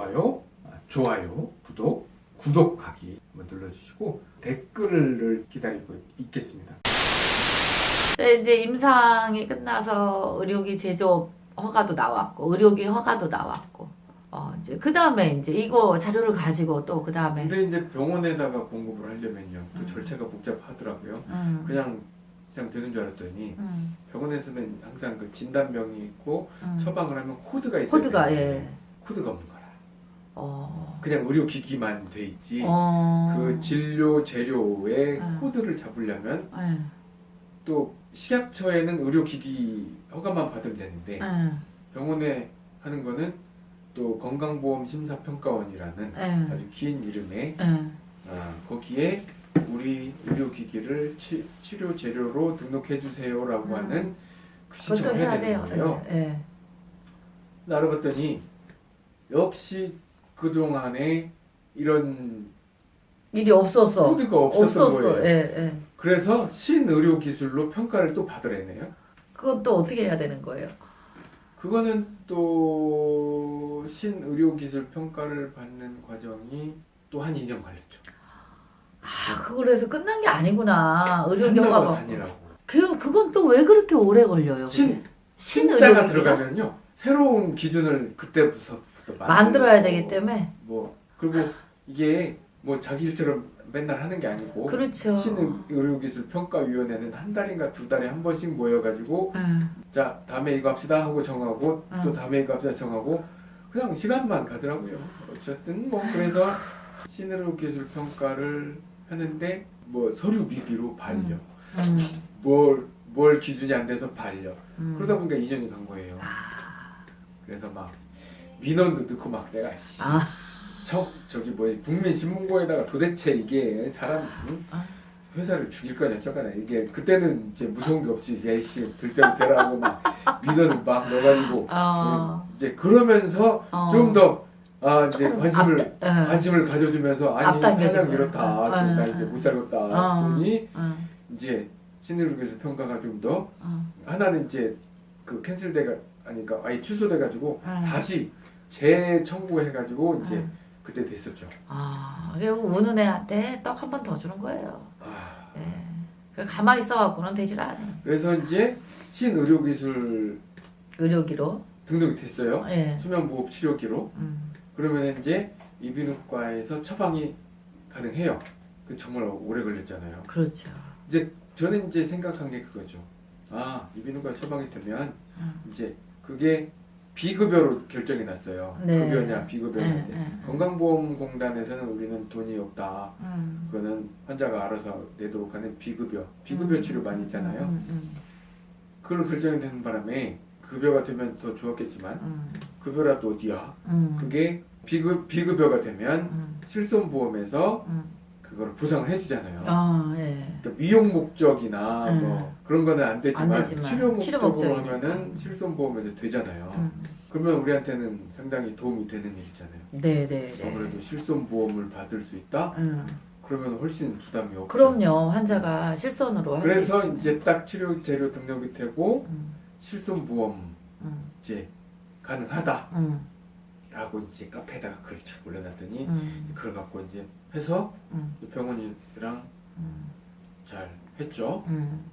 좋아요, 아, 좋아요, 구독, 구독하기 한번 눌러주시고 댓글을 기다리고 있겠습니다. 네, 이제 임상이 끝나서 의료기 제조업 허가도 나왔고 의료기 허가도 나왔고 어 이제 그 다음에 이제 이거 자료를 가지고 또 그 다음에 근데 이제 병원에다가 공급을 하려면요, 또 음. 절차가 복잡하더라고요. 음, 그냥 그냥 되는 줄 알았더니 음, 병원에서는 항상 그 진단명이 있고 음. 처방을 하면 코드가 있어요. 코드가 예. 코드가 없는 거라. 어. 그냥 의료기기만 돼 있지. 어. 그 진료 재료의 음. 코드를 잡으려면 예. 또 식약처에는 의료기기 허가만 받으면 되는데 예. 병원에 하는 거는 또 건강보험 심사평가원이라는 예. 아주 긴 이름에 예. 아, 거기에 우리 의료기기를 치, 치료 재료로 등록해 주세요라고 음. 하는 그 신청을 해야 해야. 되는 거예요. 예. 근데 알아봤더니 역시 그 동안에 이런 일이 없었어. 코드가 없었던 없었어. 거예요. 예, 예. 그래서 신의료 기술로 평가를 또 받으래네요. 그건 또 어떻게 해야 되는 거예요? 그거는 또 신의료 기술 평가를 받는 과정이 또 한 2년 걸렸죠. 아, 그걸로 해서 끝난 게 아니구나. 산다고 허가 받고. 산이라고. 그, 그건 또 왜 그렇게 오래 걸려요? 신 신의료기가? 신자가 들어가면요. 새로운 기준을 그때부터 만들어야 되기 때문에. 뭐 그리고 이게 뭐 자기 일처럼 맨날 하는 게 아니고 그렇죠. 신의료기술 평가위원회는 한 달인가 두 달에 한 번씩 모여가지고 응. 자 다음에 이거 합시다 하고 정하고 응. 또 다음에 이거 합시다 정하고 그냥 시간만 가더라고요. 어쨌든 뭐 그래서 신의료기술 평가를 하는데 뭐 서류 미비로 반려, 응. 뭘, 뭘 기준이 안 돼서 반려. 응. 그러다 보니까 2년이 간 거예요. 아, 그래서 막 민원도 넣고 막 내가 씨, 아, 저, 저기 뭐 국민신문고에다가 도대체 이게 사람 응? 아. 회사를 죽일 거냐 저거냐 이게 그때는 이제 무서운 게 없지 예씨 들대로 대라고 막 민원을 막 넣어가지고 어, 이제 그러면서 어. 좀더 아, 이제 관심을 앞- 응. 관심을 가져주면서 아니. 사장 이렇다 응, 나 응, 이제 응. 못 살겠다 어. 응. 이제 신의료기술 평가가 좀더 응. 하나는 이제 그 캔슬돼가 아니까 아예 취소돼가지고 응. 다시 재청구해가지고 이제 응. 그때 됐었죠. 아, 결국 우는 애한테 떡 한 번 더 주는 거예요. 아, 예. 그 가만히 있어갖고는 되질 않아. 그래서 이제 신의료기술 의료기로. 등록이 됐어요. 예. 수면무호흡 치료기로 음. 그러면 이제 이비인후과에서 처방이 가능해요. 그 정말 오래 걸렸잖아요. 그렇죠. 저는 이제 생각한 게 그거죠. 아 이비인후과 처방이 되면 음. 이제 그게 비급여로 결정이 났어요. 네. 급여냐 비급여냐. 예, 네. 예. 건강보험공단에서는 우리는 돈이 없다. 음. 그거는 환자가 알아서 내도록 하는 비급여, 비급여 음. 치료 많이 있잖아요. 음, 음, 그걸 결정이 되는 바람에 급여가 되면 더 좋았겠지만 음, 급여라도 어디야? 음, 그게 비급 비급여가 되면 음, 실손보험에서 음. 그걸 보상을 해주잖아요. 아, 예. 그러니까 미용 목적이나 음. 뭐 그런 거는 안 되지만, 안 되지만 치료 목적으로. 하면은 실손보험에 서 되잖아요. 음. 그러면 우리한테는 상당히 도움이 되는 일이잖아요. 네, 네, 네. 아무래도 실손보험을 받을 수 있다? 음. 그러면 훨씬 부담이 없죠. 그럼요. 환자가 실손으로 할수 그래서. 이제 딱 치료 재료 등록이 되고 음, 실손보험 음, 이제 가능하다 라고 음, 이제 카페에다가 글을 쫙 올려놨더니 음, 그걸 갖고 이제 해서 음, 병원이랑 음, 잘 했죠. 음,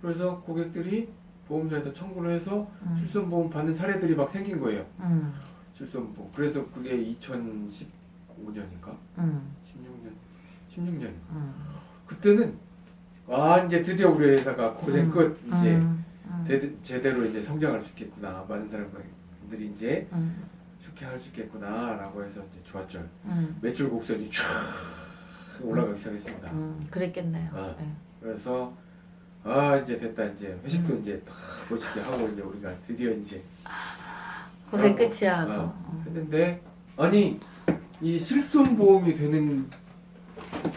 그래서 고객들이 보험사에다 청구를 해서 음, 실손보험 받는 사례들이 막 생긴 거예요. 음, 실손보험. 그래서 그게 2015년인가? 음, 16년? 16년. 음. 그때는 아 이제 드디어 우리 회사가 고생 음, 끝 이제 음, 음, 대- 제대로 이제 성장할 수 있겠구나. 많은 사람들이 이제 음, 좋게 할 수 있겠구나라고 해서 이제 좋았죠. 음, 매출 곡선이 쫙 올라가기 시작했습니다. 음, 그랬겠네요. 아. 예. 그래서 아 이제 됐다 이제 회식도 음. 이제 다 멋있게 하고 이제 우리가 드디어 이제 고생 하고, 끝이야. 어, 어. 했는데 아니 이 실손 보험이 되는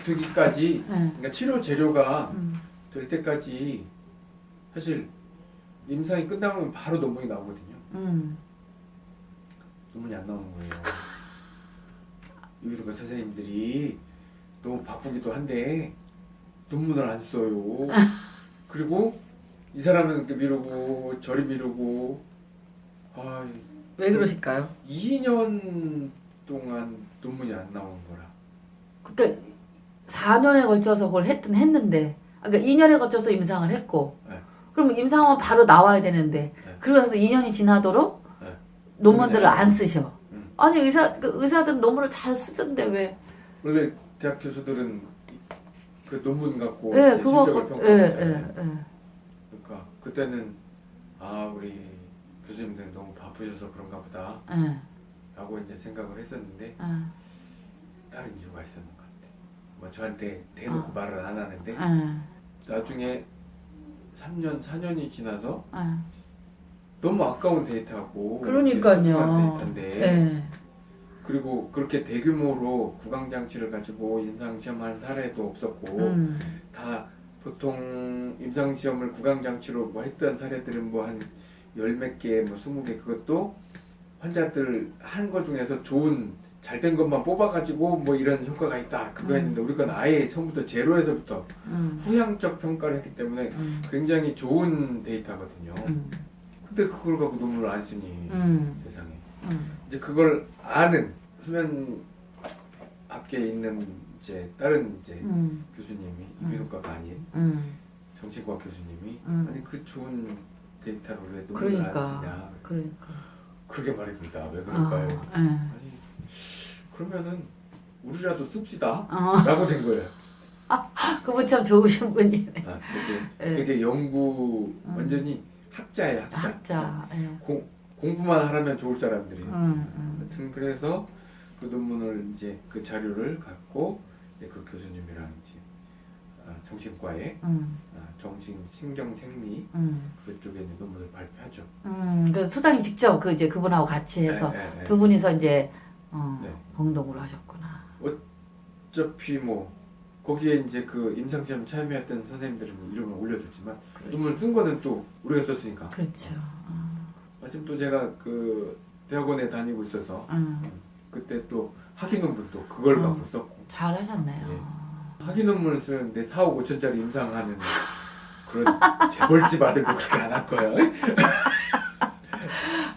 되기까지 예. 그러니까 치료 재료가 음, 될 때까지 사실 임상이 끝나면 바로 논문이 나오거든요. 음, 논문이 안 나오는 거예요. 유기동과 선생님들이 너무 바쁘기도 한데 논문을 안 써요. 그리고 이 사람은 이렇게 미루고 저리 미루고 아 왜 그러실까요? 2년 동안 논문이 안 나온 거라. 그러니까 4년에 걸쳐서 그걸 했든 했는데 아, 그러니까 2년에 걸쳐서 임상을 했고 네. 그럼 임상은 바로 나와야 되는데 네. 그러고 나서 2년이 지나도록 네. 논문들을 안 쓰셔. 음. 아니 의사 그 의사들 논문을 잘 쓰던데 왜? 원래 대학 교수들은 그 논문 갖고 예, 그거 실적을 갖고- 예, 평가하잖아요. 예, 예. 그러니까 그때는 아 우리 교수님들 너무 바쁘셔서 그런가 보다 예, 라고 이제 생각을 했었는데 예, 다른 이유가 있었는 것 같아. 뭐 저한테 대놓고 말을 안 하는데 예, 나중에 3년 4년이 지나서 예. 너무 아까운 데이터고 그러니까요. 데이터인데 예. 그리고 그렇게 대규모로 구강 장치를 가지고 임상 시험한 사례도 없었고 음, 다 보통 임상 시험을 구강 장치로 뭐 했던 사례들은 뭐 한 열 몇 개, 뭐 스무 개 그것도 환자들 한거 중에서 좋은 잘 된 것만 뽑아가지고 뭐 이런 효과가 있다 그거 음. 했는데 우리가 아예 처음부터 제로에서부터 음, 후향적 평가를 했기 때문에 음, 굉장히 좋은 데이터거든요. 음, 근데 그걸 갖고 논문을 안 쓰니 음, 세상에 음, 이제 그걸 아는 수면 학계에 있는 이제 다른 이제 음, 교수님이 음. 이비인후과가 아닌 음. 정신과 교수님이 음. 아니 그 좋은 데이터를 왜 논문을 안 그러니까, 쓰냐 그러니까. 그게 말입니다 왜 그럴까요? 아, 예. 아니 그러면은 우리라도 씁시다 어, 라고 된 거예요 그분 참 좋으신 분이네. 아, 되게, 예. 되게 연구 음. 완전히 학자예요 학자 학자. 예. 공, 공부만 하라면 좋을 사람들이 음, 음, 하여튼 그래서 그 논문을 이제 그 자료를 갖고 이제 그 교수님이랑 이제 아, 정신과에 음, 아, 정신 신경 생리 음, 그쪽에 이제 논문을 발표하죠. 음. 그 소장님 직접 그 이제 그분하고 같이 해서 예, 예, 예. 두 분이서 이제 어, 네. 공동으로 하셨구나. 어차피 뭐 거기에 이제 그 임상시험 참여했던 선생님들은 이름을 올려줬지만 논문 쓴 거는 또 우리가 썼으니까. 그렇죠. 어, 마침 또 제가 그 대학원에 다니고 있어서 음, 그때 또 학위 논문 또 그걸 음. 갖고 썼고 잘 하셨네요. 예. 학위 논문을 쓰는데 4억 5천짜리 임상하는 그런 재벌집 아들도 그렇게 안 할 거야.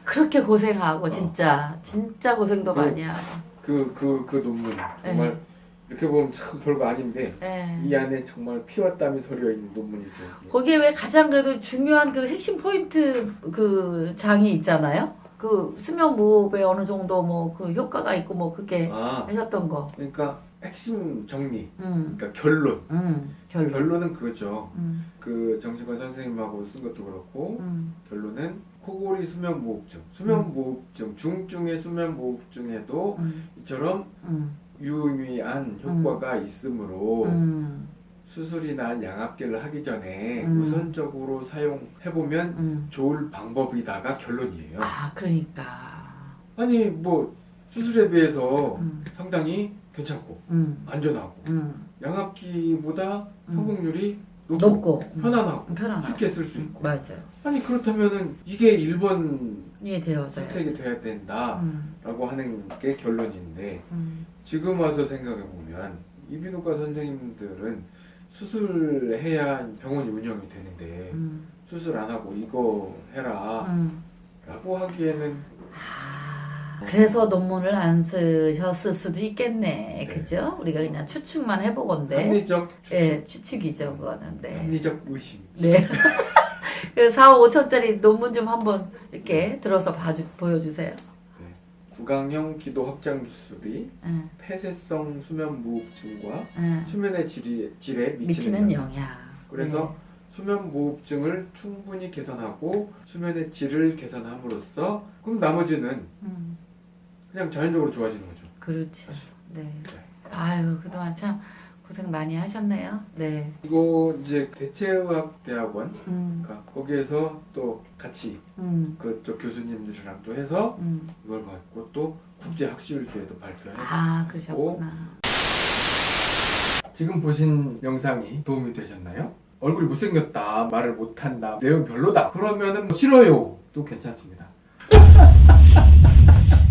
그렇게 고생하고 어. 진짜 진짜 고생도 그- 많이 하고. 그 그 그 논문 정말 이렇게 보면 참 별거 아닌데 예. 이 안에 정말 피와 땀이 서려 있는 논문이죠. 거기에 왜 가장 그래도 중요한 그 핵심 포인트 그 장이 있잖아요. 그 수면 무호흡에 어느 정도 뭐 그 효과가 있고 뭐 그게 아 하셨던 거. 그러니까 핵심 정리, 음, 그러니까 결론. 음, 결론. 결론은 그거죠. 음, 그 정신과 선생님하고 쓴 것도 그렇고 음, 결론은 코골이 수면 무호흡증, 수면 무호흡증, 중증의 수면 무호흡증에도 음, 이처럼 음, 유의미한 효과가 있으므로 음, 수술이나 양압기를 하기 전에 음. 우선적으로 사용해보면 음. 좋을 방법이다가 결론이에요. 아, 그러니까. 아니 뭐 수술에 비해서 음, 상당히 괜찮고 음, 안전하고 음, 양압기보다 음. 성공률이 높고, 높고 음, 편안하고 편안하고. 쉽게 쓸수 음, 있고 맞아요. 아니 그렇다면은 이게 1번 이해되어져요. 선택이 돼야 된다라고 음, 하는 게 결론인데 음, 지금 와서 생각해 보면 이비인후과 선생님들은 수술해야 병원이 운영이 되는데 음, 수술 안 하고 이거 해라 음. 라고 하기에는 아, 그래서 논문을 안 쓰셨을 수도 있겠네. 네. 그죠? 우리가 그냥 추측만 해보건데. 합리적 추측, 예, 추측이죠, 그거는. 네. 합리적 의심 네. 그 4, 5천짜리 논문 좀 한번 이렇게 들어서 봐주, 보여주세요. 구강형 기도 확장 수술이 예, 폐쇄성 수면 무호흡증과 예. 수면의 질이, 질에 미치는, 미치는 영향. 영향. 그래서 수면 무호흡증을 충분히 개선하고 수면의 질을 개선함으로써 그럼 나머지는 네. 음, 그냥 자연적으로 좋아지는 거죠. 그렇죠. 사실. 네. 아유, 그동안 참 고생 많이 하셨네요. 네. 이거 이제 대체의학대학원 음, 그러니까 거기에서 또 같이 음, 그쪽 교수님들이랑 또 해서 음. 이걸 갖고 또 국제 학술지에도 발표해. 아, 그러셨구나. 지금 보신 영상이 도움이 되셨나요? 얼굴이 못생겼다, 말을 못한다, 내용 별로다. 그러면은 뭐 싫어요. 또 괜찮습니다.